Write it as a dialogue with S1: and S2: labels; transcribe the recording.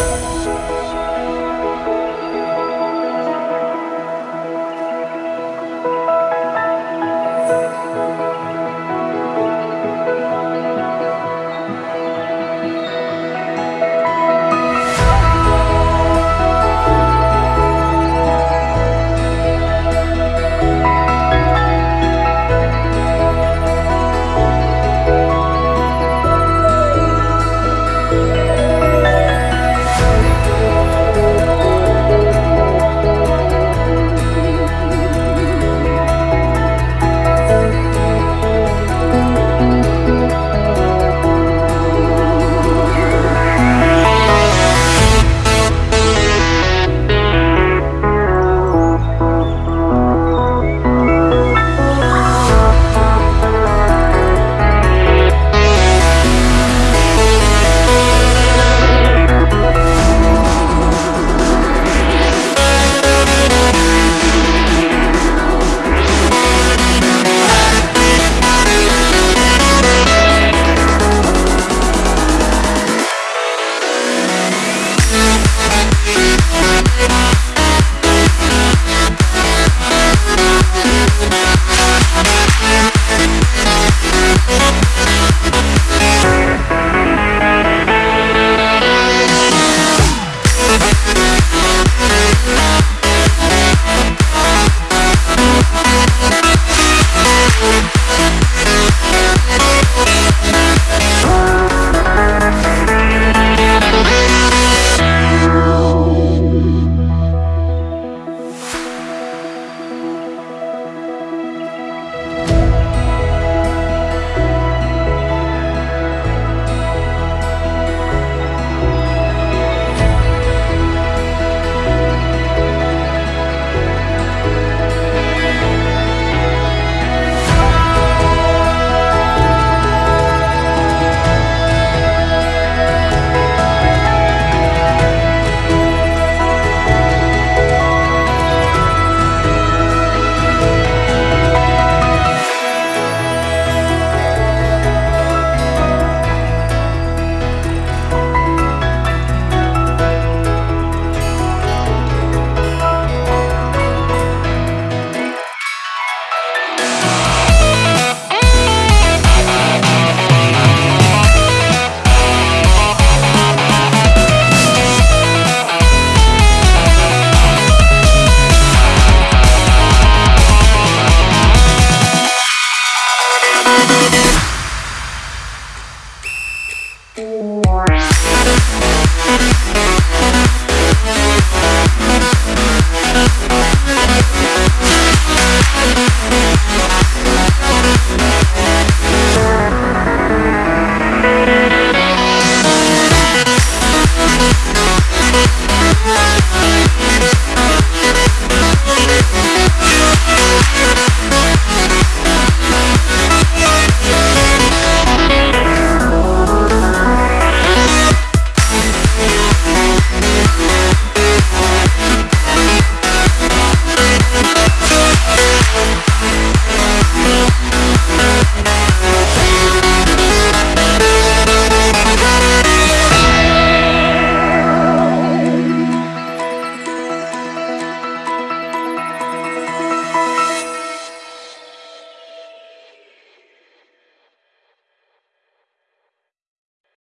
S1: Thank you. more.